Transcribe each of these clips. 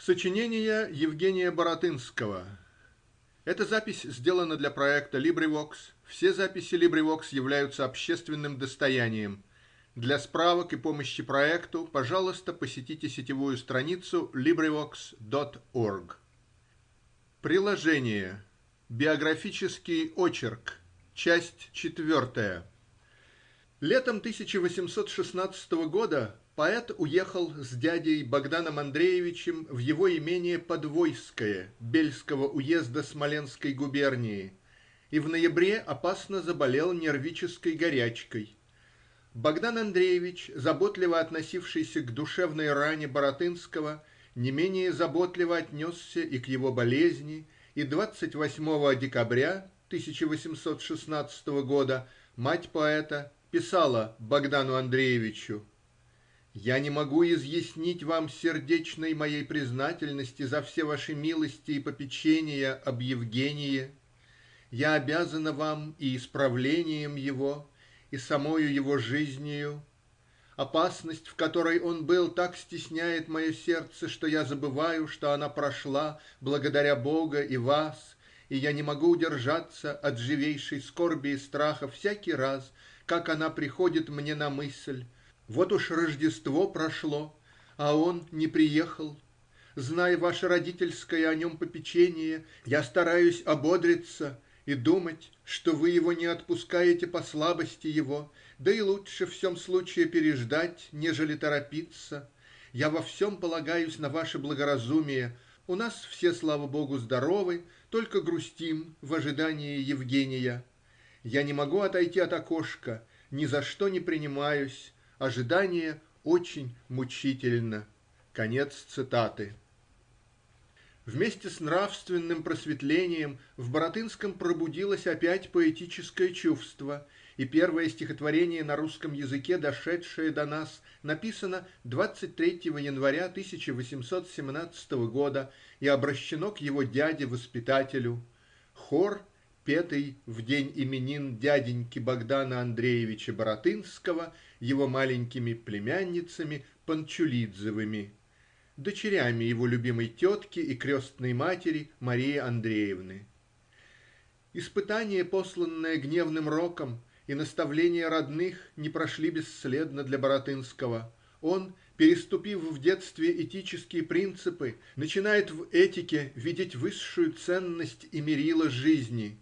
Сочинение Евгения Баратынского. Эта запись сделана для проекта LibriVox. Все записи LibriVox являются общественным достоянием. Для справок и помощи проекту, пожалуйста, посетите сетевую страницу LibriVox.org. Приложение. Биографический очерк. Часть четвертая. Летом 1816 года поэт уехал с дядей Богданом Андреевичем в его имение Подвойское Бельского уезда Смоленской губернии и в ноябре опасно заболел нервической горячкой. Богдан Андреевич, заботливо относившийся к душевной ране Баратынского, не менее заботливо отнесся и к его болезни, и двадцать восьмого декабря 1816 года мать поэта писала Богдану Андреевичу я не могу изъяснить вам сердечной моей признательности за все ваши милости и попечения об Евгении. Я обязана вам и исправлением его, и самою его жизнью. Опасность, в которой он был, так стесняет мое сердце, что я забываю, что она прошла благодаря Бога и вас, и я не могу удержаться от живейшей скорби и страха всякий раз, как она приходит мне на мысль. Вот уж Рождество прошло, а он не приехал. Зная ваше родительское о нем попечение, я стараюсь ободриться и думать, что вы его не отпускаете по слабости его, да и лучше в сем случае переждать, нежели торопиться. Я во всем полагаюсь на ваше благоразумие. У нас все, слава богу, здоровы, только грустим в ожидании Евгения. Я не могу отойти от окошка, ни за что не принимаюсь. Ожидание очень мучительно. Конец цитаты. Вместе с нравственным просветлением в Баратынском пробудилось опять поэтическое чувство, и первое стихотворение на русском языке, дошедшее до нас, написано 23 января 1817 года и обращено к его дяде-воспитателю. Хор, петый в день именин дяденьки Богдана Андреевича Баратынского его маленькими племянницами Панчулидзевыми, дочерями его любимой тетки и крестной матери Марии Андреевны. Испытание, посланное гневным роком, и наставления родных не прошли бесследно для Баратынского. Он, переступив в детстве этические принципы, начинает в этике видеть высшую ценность и мерило жизни.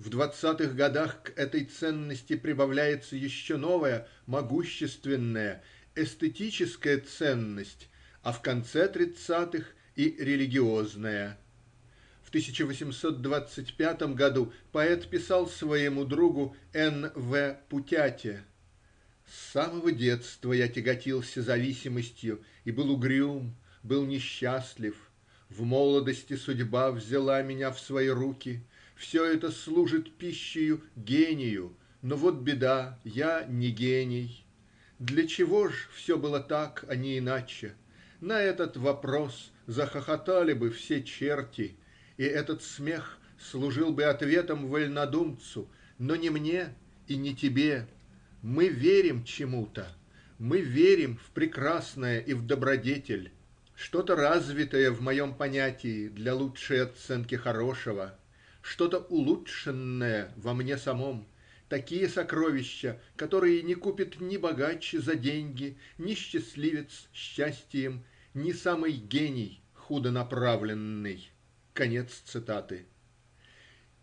В двадцатых годах к этой ценности прибавляется еще новая, могущественная, эстетическая ценность, а в конце тридцатых и религиозная. В 1825 году поэт писал своему другу Н. В. Путяте «С самого детства я тяготился зависимостью и был угрюм, был несчастлив. В молодости судьба взяла меня в свои руки. Все это служит пищею гению, но вот беда, я не гений. Для чего ж все было так, а не иначе? На этот вопрос захохотали бы все черти, и этот смех служил бы ответом вольнодумцу, но не мне и не тебе. Мы верим чему-то, мы верим в прекрасное и в добродетель, что-то развитое в моем понятии для лучшей оценки хорошего, что-то улучшенное во мне самом, такие сокровища, которые не купит ни богач за деньги, ни счастливец счастьем, ни самый гений худо направленный. Конец цитаты.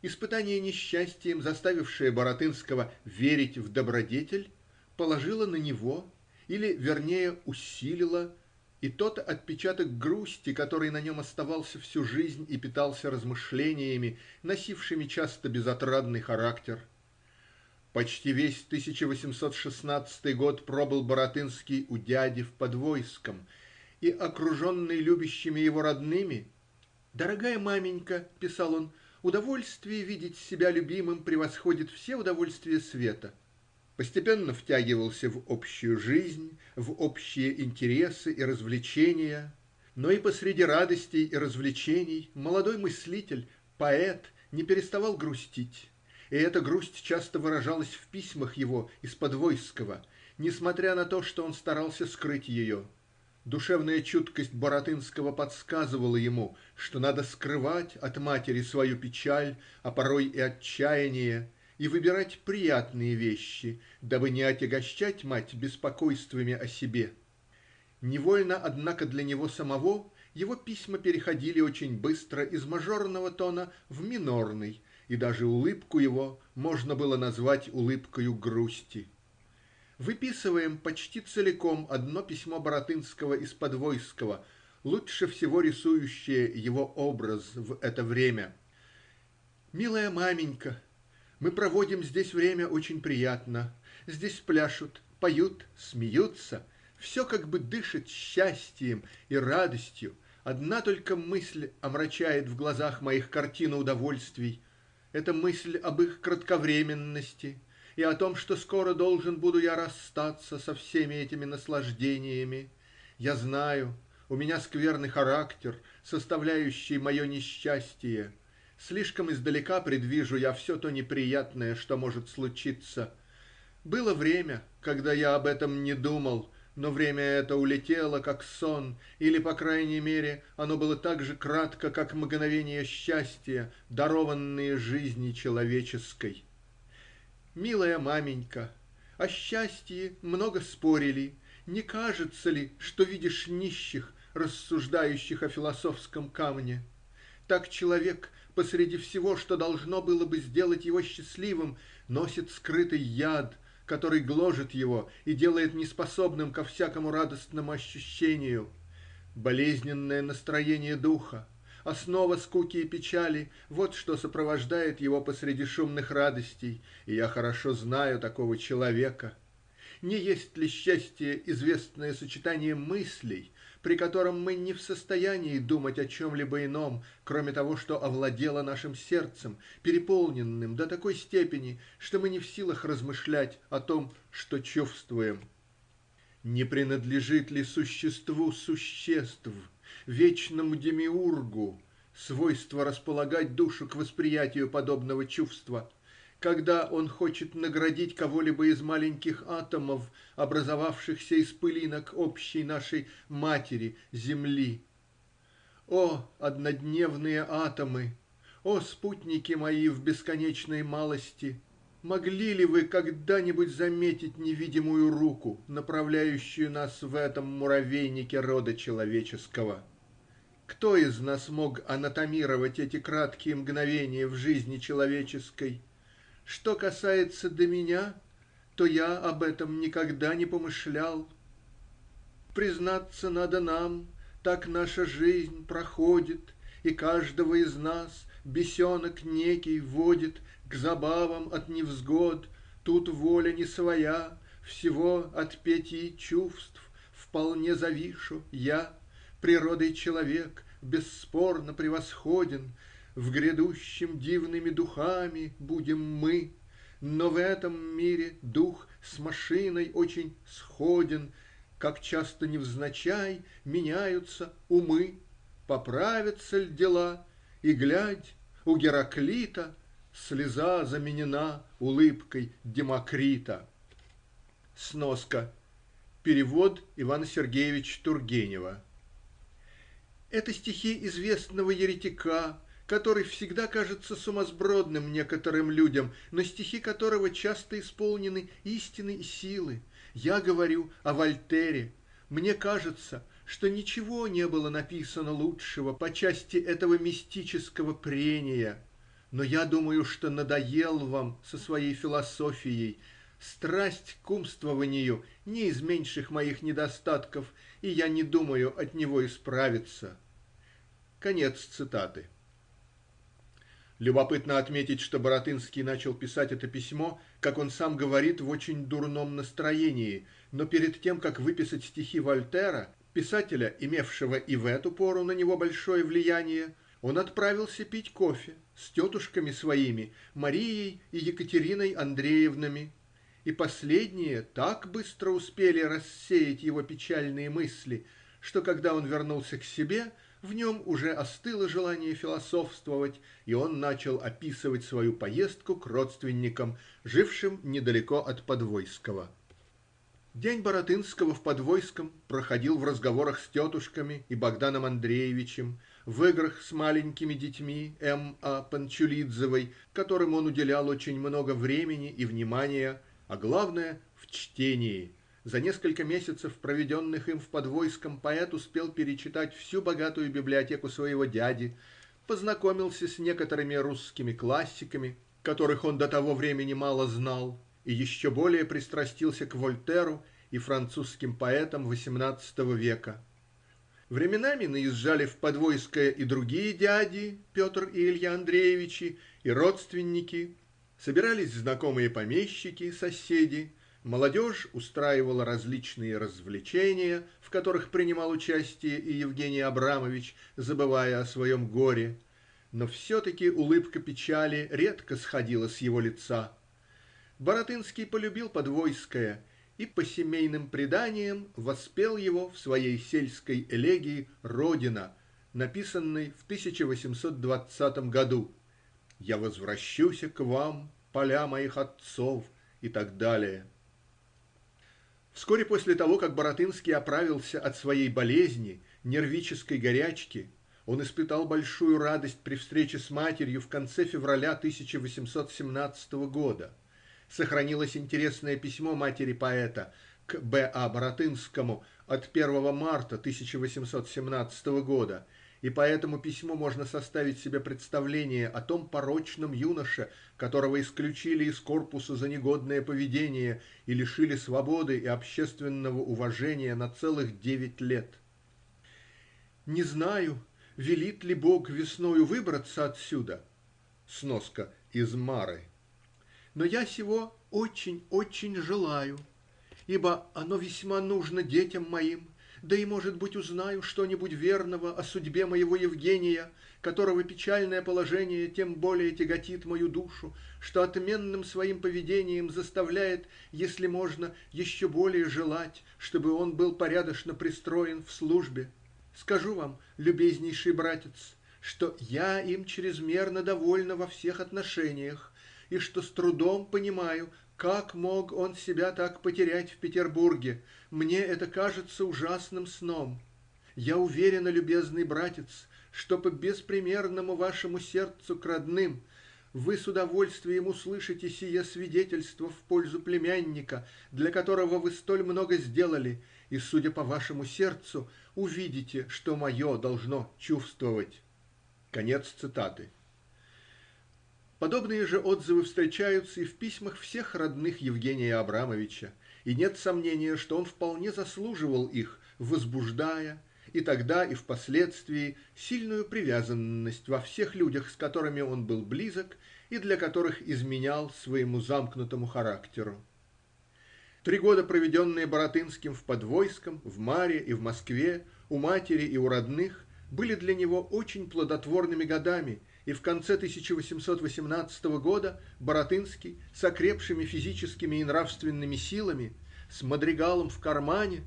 Испытание несчастьем, заставившее Баратынского верить в добродетель, положило на него, или, вернее, усилило, и тот отпечаток грусти, который на нем оставался всю жизнь и питался размышлениями, носившими часто безотрадный характер. Почти весь 1816 год пробыл Баратынский у дяди в Подвойском, и, окруженный любящими его родными, «Дорогая маменька, – писал он, – удовольствие видеть себя любимым превосходит все удовольствия света». Постепенно втягивался в общую жизнь, в общие интересы и развлечения, но и посреди радостей и развлечений молодой мыслитель, поэт не переставал грустить, и эта грусть часто выражалась в письмах его из Подвойского, несмотря на то, что он старался скрыть ее. Душевная чуткость Баратынского подсказывала ему, что надо скрывать от матери свою печаль, а порой и отчаяние, и выбирать приятные вещи, дабы не отягощать мать беспокойствами о себе. Невольно, однако, для него самого его письма переходили очень быстро из мажорного тона в минорный, и даже улыбку его можно было назвать улыбкою грусти. Выписываем почти целиком одно письмо Баратынского из Подвойского, лучше всего рисующее его образ в это время. "Милая маменька, мы проводим здесь время очень приятно. Здесь пляшут, поют, смеются. Все как бы дышит счастьем и радостью. Одна только мысль омрачает в глазах моих картину удовольствий. Это мысль об их кратковременности и о том, что скоро должен буду я расстаться со всеми этими наслаждениями. Я знаю, у меня скверный характер, составляющий мое несчастие. Слишком издалека предвижу я все то неприятное, что может случиться. Было время, когда я об этом не думал, но время это улетело, как сон, или, по крайней мере, оно было так же кратко, как мгновения счастья, дарованные жизни человеческой. Милая маменька, о счастье много спорили. Не кажется ли, что видишь нищих, рассуждающих о философском камне? Так человек посреди всего, что должно было бы сделать его счастливым, носит скрытый яд, который гложет его и делает неспособным ко всякому радостному ощущению. Болезненное настроение духа, основа скуки и печали – вот что сопровождает его посреди шумных радостей, и я хорошо знаю такого человека. Не есть ли счастье известное сочетание мыслей, при котором мы не в состоянии думать о чем-либо ином, кроме того, что овладело нашим сердцем, переполненным до такой степени, что мы не в силах размышлять о том, что чувствуем? Не принадлежит ли существу существ вечному демиургу свойство располагать душу к восприятию подобного чувства, когда он хочет наградить кого-либо из маленьких атомов, образовавшихся из пылинок общей нашей матери Земли. О, однодневные атомы! О, спутники мои в бесконечной малости! Могли ли вы когда-нибудь заметить невидимую руку, направляющую нас в этом муравейнике рода человеческого? Кто из нас мог анатомировать эти краткие мгновения в жизни человеческой? Что касается до меня, то я об этом никогда не помышлял. Признаться надо нам, так наша жизнь проходит, и каждого из нас бесенок некий водит к забавам от невзгод. Тут воля не своя, всего от пяти чувств вполне завишу я природой человек бесспорно превосходен, в грядущем дивными духами будем мы, но в этом мире дух с машиной очень сходен, как часто невзначай меняются умы, поправятся ль дела, и глядь, у Гераклита слеза заменена улыбкой Демокрита. Сноска. Перевод Ивана Сергеевича Тургенева. Это стихи известного еретика, который всегда кажется сумасбродным некоторым людям, но стихи которого часто исполнены истины и силы. Я говорю о Вольтере. Мне кажется, что ничего не было написано лучшего по части этого мистического прения. Но я думаю, что надоел вам со своей философией. Страсть к умствованию не из меньших моих недостатков, и я не думаю от него исправиться. Конец цитаты. Любопытно отметить, что Баратынский начал писать это письмо, как он сам говорит, в очень дурном настроении, но перед тем, как выписать стихи Вольтера, писателя, имевшего и в эту пору на него большое влияние, он отправился пить кофе с тетушками своими, Марией и Екатериной Андреевнами, и последние так быстро успели рассеять его печальные мысли, что когда он вернулся к себе – в нем уже остыло желание философствовать, и он начал описывать свою поездку к родственникам, жившим недалеко от Подвойского. День Баратынского в Подвойском проходил в разговорах с тетушками и Богданом Андреевичем, в играх с маленькими детьми М. А. Которым он уделял очень много времени и внимания, а главное -- в чтении за несколько месяцев, проведенных им в Подвойском, поэт успел перечитать всю богатую библиотеку своего дяди, познакомился с некоторыми русскими классиками, которых он до того времени мало знал, и еще более пристрастился к Вольтеру и французским поэтам восемнадцатого века. Временами наезжали в Подвойское и другие дяди, Петр и Илья Андреевичи, и родственники, собирались знакомые помещики, соседи, молодежь устраивала различные развлечения, в которых принимал участие и Евгений Абрамович, забывая о своем горе, но все-таки улыбка печали редко сходила с его лица. Баратынский полюбил Подвойское и, по семейным преданиям, воспел его в своей сельской элегии "Родина", написанной в 1820 году "Я возвращуся к вам, поля моих отцов" и так далее. Вскоре после того как Баратынский оправился от своей болезни нервической горячки он испытал большую радость при встрече с матерью в конце февраля 1817 года сохранилось интересное письмо матери поэта к Б. А. От 1 марта 1817 года, и по этому письму можно составить себе представление о том порочном юноше, которого исключили из корпуса за негодное поведение и лишили свободы и общественного уважения на целых девять лет. Не знаю, велит ли Бог весною выбраться отсюда (сноска из Мары), но я сего очень, очень желаю, ибо оно весьма нужно детям моим, да и, может быть, узнаю что-нибудь верного о судьбе моего Евгения, которого печальное положение тем более тяготит мою душу, что отменным своим поведением заставляет, если можно, еще более желать, чтобы он был порядочно пристроен в службе. Скажу вам, любезнейший братец, что я им чрезмерно довольна во всех отношениях и что с трудом понимаю, как мог он себя так потерять в Петербурге. Мне это кажется ужасным сном. Я уверена, любезный братец, что по беспримерному вашему сердцу к родным вы с удовольствием услышите сие свидетельство в пользу племянника, для которого вы столь много сделали, и, судя по вашему сердцу, увидите, что мое должно чувствовать. Конец цитаты. Подобные же отзывы встречаются и в письмах всех родных Евгения Абрамовича, и нет сомнения, что он вполне заслуживал их, возбуждая и тогда, и впоследствии сильную привязанность во всех людях, с которыми он был близок и для которых изменял своему замкнутому характеру. Три года, проведенные Баратынским в Подвойском, в Маре и в Москве, у матери и у родных, были для него очень плодотворными годами и в конце 1818 года Баратынский с окрепшими физическими и нравственными силами, с мадригалом в кармане,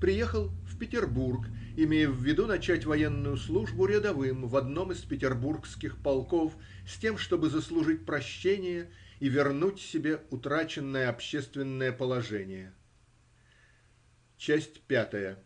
приехал в Петербург, имея в виду начать военную службу рядовым в одном из петербургских полков с тем, чтобы заслужить прощение и вернуть себе утраченное общественное положение. Часть пятая.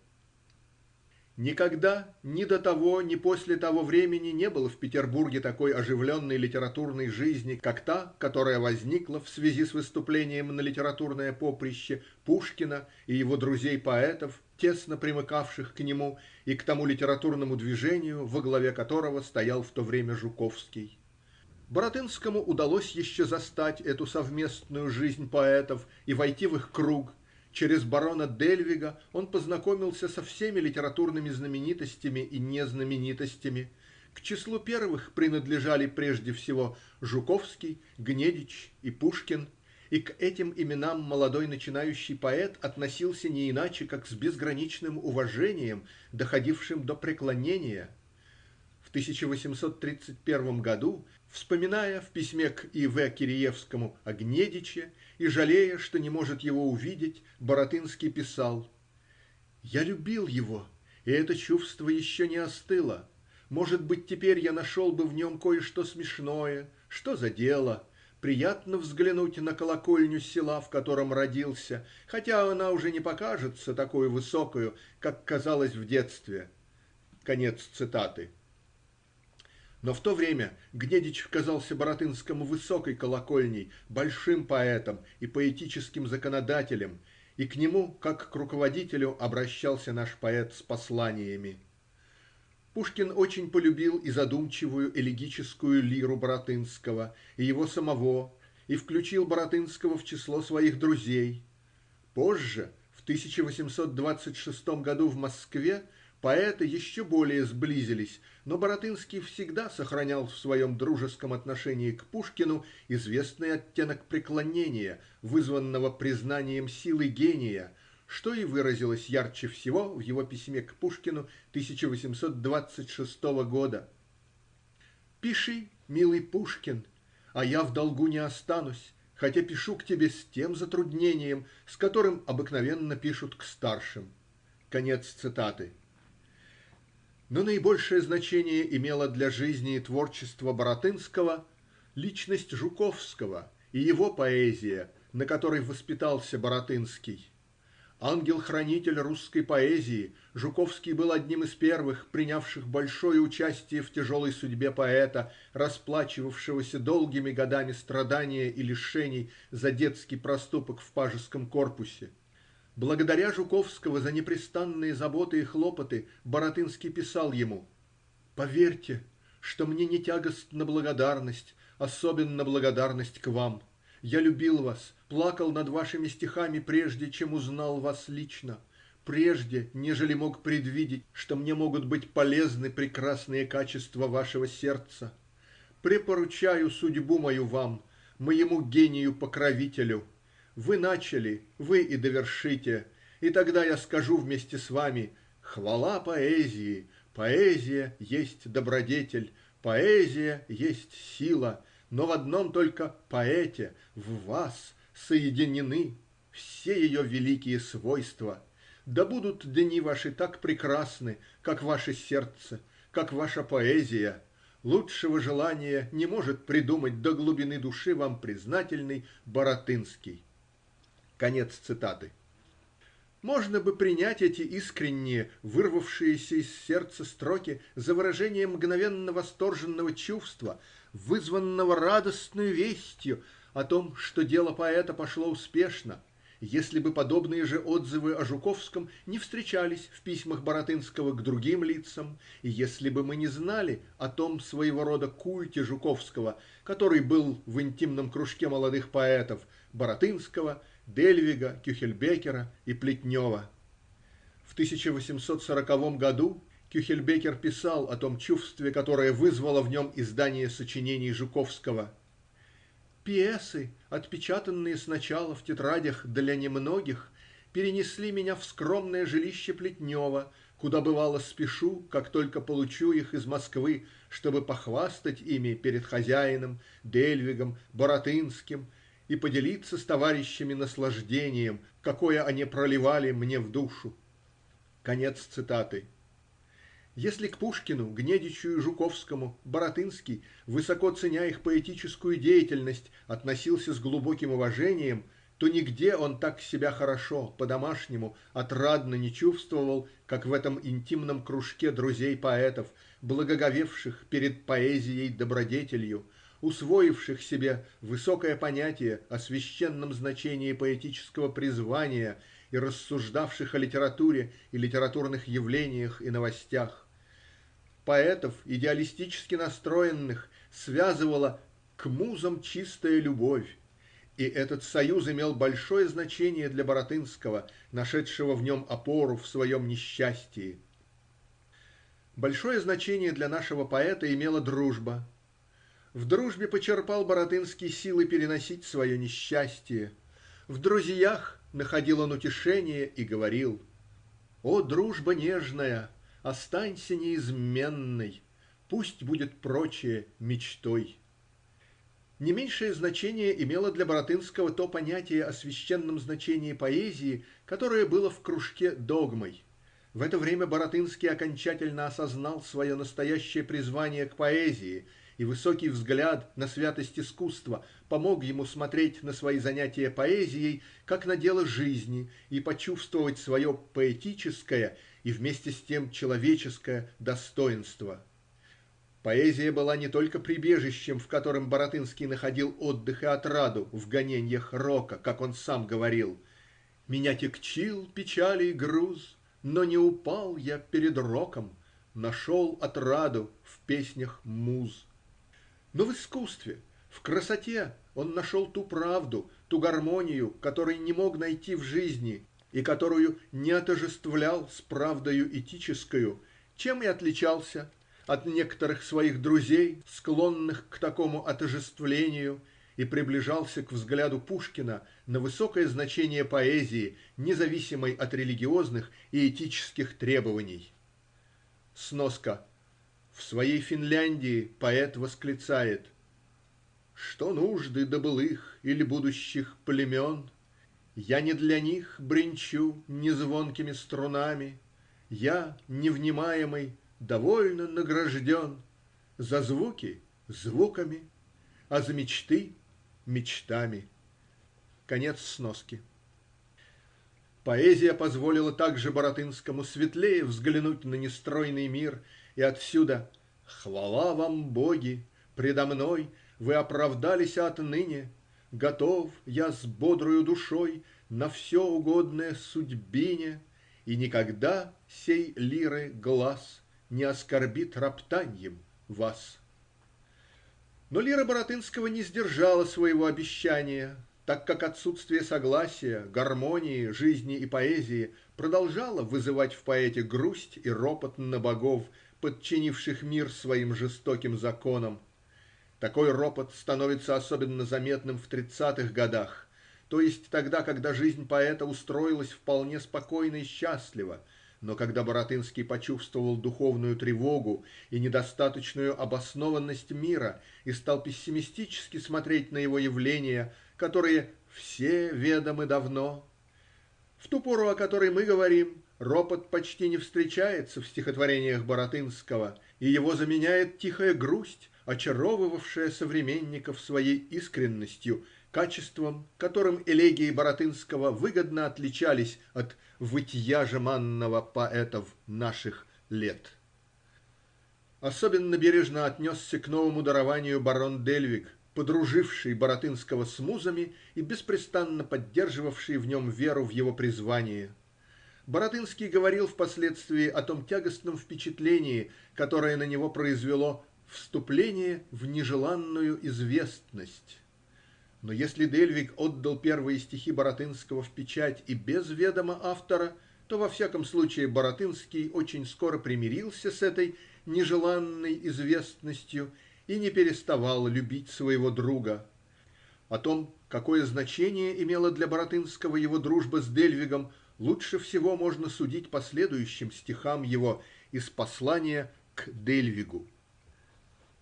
Никогда ни до того, ни после того времени не было в Петербурге такой оживленной литературной жизни, как та, которая возникла в связи с выступлением на литературное поприще Пушкина и его друзей-поэтов, тесно примыкавших к нему и к тому литературному движению, во главе которого стоял в то время Жуковский. Баратынскому удалось еще застать эту совместную жизнь поэтов и войти в их круг, Через барона Дельвига он познакомился со всеми литературными знаменитостями и незнаменитостями. К числу первых принадлежали прежде всего Жуковский, Гнедич и Пушкин, и к этим именам молодой начинающий поэт относился не иначе, как с безграничным уважением, доходившим до преклонения. В 1831 году, вспоминая в письме к И. В. Киреевскому о Гнедиче и жалея, что не может его увидеть, Баратынский писал «Я любил его, и это чувство еще не остыло. Может быть, теперь я нашел бы в нем кое-что смешное. Что за дело? приятно взглянуть на колокольню села, в котором родился, хотя она уже не покажется такою высокою, как казалась в детстве. " Конец цитаты. Но в то время Гнедич казался Баратынскому высокой колокольней, большим поэтом и поэтическим законодателем, и к нему, как к руководителю, обращался наш поэт с посланиями. Пушкин очень полюбил и задумчивую элегическую лиру Баратынского и его самого и включил Баратынского в число своих друзей. Позже, в тысяча восемьсот двадцать шестом году в Москве, поэты еще более сблизились, но Баратынский всегда сохранял в своем дружеском отношении к Пушкину известный оттенок преклонения, вызванного признанием силы гения, что и выразилось ярче всего в его письме к Пушкину тысяча восемьсот двадцать шестого года "Пиши, милый Пушкин, а я в долгу не останусь, хотя пишу к тебе с тем затруднением, с которым обыкновенно пишут к старшим". Конец цитаты. Но наибольшее значение имела для жизни и творчества Баратынского личность Жуковского и его поэзия, на которой воспитался Баратынский. Ангел-хранитель русской поэзии, Жуковский был одним из первых, принявших большое участие в тяжелой судьбе поэта, расплачивавшегося долгими годами страдания и лишений за детский проступок в пажеском корпусе. Благодаря Жуковского за непрестанные заботы и хлопоты Баратынский писал ему "Поверьте, что мне не тягостна благодарность, особенно благодарность к вам. Я любил вас, плакал над вашими стихами прежде, чем узнал вас лично, прежде, нежели мог предвидеть, что мне могут быть полезны прекрасные качества вашего сердца. Препоручаю судьбу мою вам, моему гению-покровителю вы начали, вы и довершите, и тогда я скажу вместе с вами хвала поэзии, поэзия есть добродетель, поэзия есть сила, но в одном только поэте, в вас, соединены все ее великие свойства. Да будут дни ваши так прекрасны, как ваше сердце, как ваша поэзия. Лучшего желания не может придумать до глубины души вам признательный Баратынский. Конец цитаты. Можно бы принять эти искренние, вырвавшиеся из сердца строки за выражение мгновенно восторженного чувства, вызванного радостной вестью о том, что дело поэта пошло успешно, если бы подобные же отзывы о Жуковском не встречались в письмах Баратынского к другим лицам, и если бы мы не знали о том своего рода культе Жуковского, который был в интимном кружке молодых поэтов Баратынского Дельвига, Кюхельбекера и Плетнева. В 1840 году Кюхельбекер писал о том чувстве, которое вызвало в нем издание сочинений Жуковского. «Пиесы, отпечатанные сначала в тетрадях для немногих, перенесли меня в скромное жилище Плетнева, куда бывало спешу, как только получу их из Москвы, чтобы похвастать ими перед хозяином, Дельвигом, Баратынским и поделиться с товарищами наслаждением, какое они проливали мне в душу". Конец цитаты. Если к Пушкину, Гнедичу и Жуковскому Баратынский, высоко ценя их поэтическую деятельность, относился с глубоким уважением, то нигде он так себя хорошо, по-домашнему, отрадно не чувствовал, как в этом интимном кружке друзей поэтов, благоговевших перед поэзией-добродетелью, усвоивших себе высокое понятие о священном значении поэтического призвания и рассуждавших о литературе и литературных явлениях и новостях. Поэтов, идеалистически настроенных, связывала к музам чистая любовь, и этот союз имел большое значение для Баратынского, нашедшего в нем опору в своем несчастии. Большое значение для нашего поэта имела дружба в дружбе почерпал Баратынский силы переносить свое несчастье. В друзьях находил он утешение и говорил "О дружба нежная, останься неизменной, пусть будет прочее мечтой". Не меньшее значение имело для Баратынского то понятие о священном значении поэзии, которое было в кружке догмой. В это время Баратынский окончательно осознал свое настоящее призвание к поэзии и высокий взгляд на святость искусства помог ему смотреть на свои занятия поэзией как на дело жизни и почувствовать свое поэтическое и вместе с тем человеческое достоинство. Поэзия была не только прибежищем, в котором Баратынский находил отдых и отраду в гоненьях рока, как он сам говорил Меня тягчил печалей груз, но не упал я перед роком, Нашел отраду в песнях муз. Но в искусстве, в красоте он нашел ту правду, ту гармонию, которой не мог найти в жизни и которую не отождествлял с правдою этическою, чем и отличался от некоторых своих друзей, склонных к такому отождествлению, и приближался к взгляду Пушкина на высокое значение поэзии, независимой от религиозных и этических требований. Сноска. В своей Финляндии поэт восклицает Что нужды до былых или будущих племен? Я не для них бренчу незвонкими струнами, Я, невнимаемый, довольно награжден За звуки звуками, а за мечты мечтами. Конец сноски. Поэзия позволила также Баратынскому светлее взглянуть на нестройный мир, и отсюда Хвала вам, боги! Предо мной вы оправдались отныне. Готов я с бодрою душой На все угодное судьбине, И никогда сей лиры глас Не оскорбит роптаньем вас. Но лира Баратынского не сдержала своего обещания так как отсутствие согласия гармонии жизни и поэзии продолжало вызывать в поэте грусть и ропот на богов подчинивших мир своим жестоким законам. Такой ропот становится особенно заметным в тридцатых годах то есть тогда когда жизнь поэта устроилась вполне спокойно и счастливо но когда Баратынский почувствовал духовную тревогу и недостаточную обоснованность мира и стал пессимистически смотреть на его явления которые все ведомы давно. В ту пору, о которой мы говорим, ропот почти не встречается в стихотворениях Баратынского, и его заменяет тихая грусть, очаровывавшая современников своей искренностью, качеством, которым элегии Баратынского выгодно отличались от вытья жеманного поэтов наших лет. Особенно бережно отнесся к новому дарованию барон Дельвиг подруживший Баратынского с музами и беспрестанно поддерживавший в нем веру в его призвание. Баратынский говорил впоследствии о том тягостном впечатлении, которое на него произвело "вступление в нежеланную известность". Но если Дельвиг отдал первые стихи Баратынского в печать и без ведома автора, то во всяком случае Баратынский очень скоро примирился с этой нежеланной известностью и не переставал любить своего друга. О том, какое значение имела для Баратынского его дружба с Дельвигом, лучше всего можно судить по следующим стихам его из послания к Дельвигу.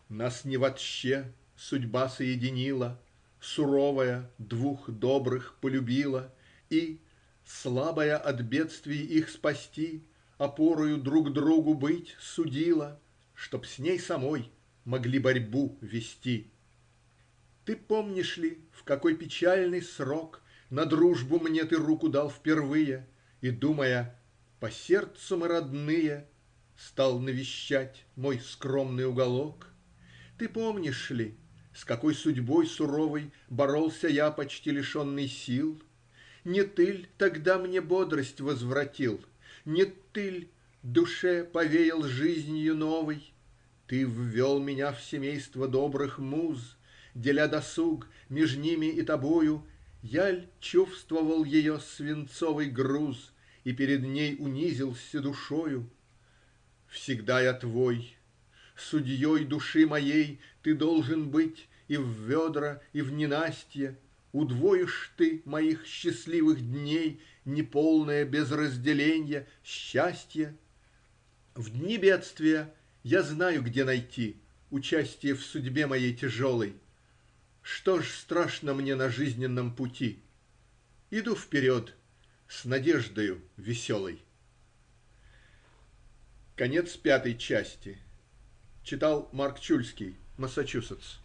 Нас не вотще судьба соединила, суровая двух добрых полюбила и слабая от бедствий их спасти опорою друг другу быть судила, чтоб с ней самой могли борьбу вести. Ты помнишь ли, в какой печальный срок На дружбу мне ты руку дал впервые И, думая: по сердцу мы родные, Стал навещать мой скромный уголок? Ты помнишь ли, с какой судьбой суровой Боролся я, почти лишенный сил? Не ты тогда мне бодрость возвратил? Не ты душе повеял жизнью новой? Ты ввел меня в семейство добрых муз, Деля досуг меж ними и тобою, Я ль чувствовал ее свинцовый груз И перед ней унизился душою? Всегда я твой. Судьей души моей Ты должен быть и в ведра и в ненастье. Удвоишь ты моих счастливых дней Неполное без разделенья счастье. В дни бедствия я знаю, где найти Участие в судьбе моей тяжелой. Что ж страшно мне на жизненном пути? Иду вперед с надеждою веселой. Конец пятой части. Читал Марк Чульский Массачусетс.